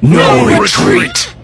No retreat!